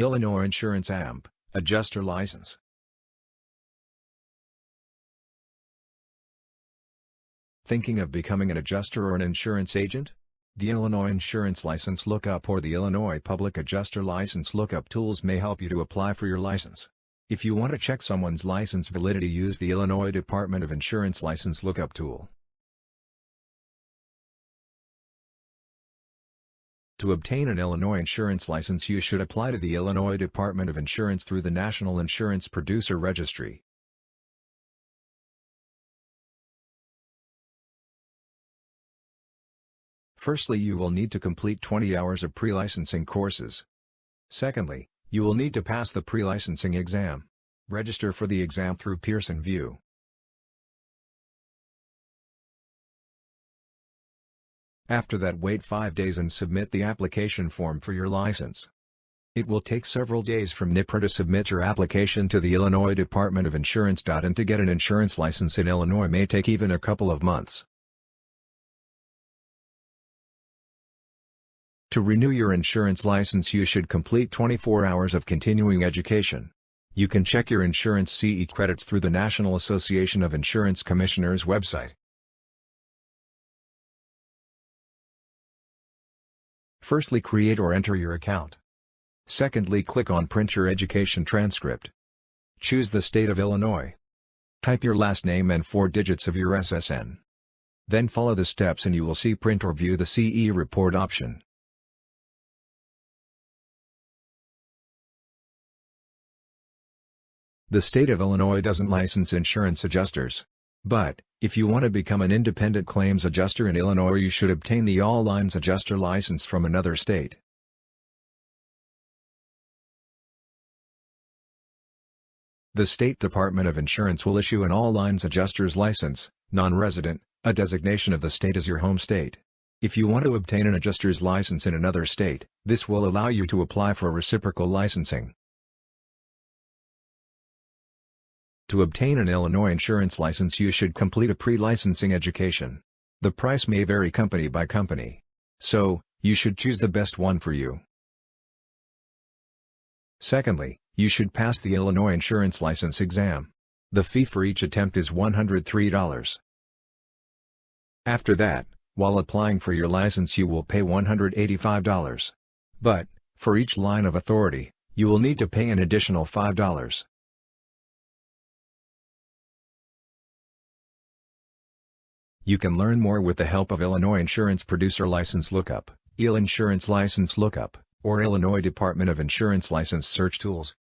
Illinois Insurance AMP, Adjuster License. Thinking of becoming an adjuster or an insurance agent? The Illinois Insurance License Lookup or the Illinois Public Adjuster License Lookup tools may help you to apply for your license. If you want to check someone's license validity use the Illinois Department of Insurance License Lookup tool. To obtain an Illinois insurance license you should apply to the Illinois Department of Insurance through the National Insurance Producer Registry. Firstly you will need to complete 20 hours of pre-licensing courses. Secondly, you will need to pass the pre-licensing exam. Register for the exam through Pearson VUE. After that wait 5 days and submit the application form for your license. It will take several days from NIPR to submit your application to the Illinois Department of Insurance. And to get an insurance license in Illinois may take even a couple of months. To renew your insurance license you should complete 24 hours of continuing education. You can check your insurance CE credits through the National Association of Insurance Commissioners website. Firstly create or enter your account. Secondly click on Print your education transcript. Choose the state of Illinois. Type your last name and four digits of your SSN. Then follow the steps and you will see Print or View the CE report option. The state of Illinois doesn't license insurance adjusters. But, if you want to become an independent claims adjuster in Illinois you should obtain the All Lines Adjuster license from another state. The State Department of Insurance will issue an All Lines Adjuster's license, non-resident, a designation of the state as your home state. If you want to obtain an adjuster's license in another state, this will allow you to apply for reciprocal licensing. To obtain an Illinois insurance license you should complete a pre-licensing education. The price may vary company by company. So, you should choose the best one for you. Secondly, you should pass the Illinois insurance license exam. The fee for each attempt is $103. After that, while applying for your license you will pay $185. But, for each line of authority, you will need to pay an additional $5. You can learn more with the help of Illinois Insurance Producer License Lookup, IL Insurance License Lookup, or Illinois Department of Insurance License Search Tools.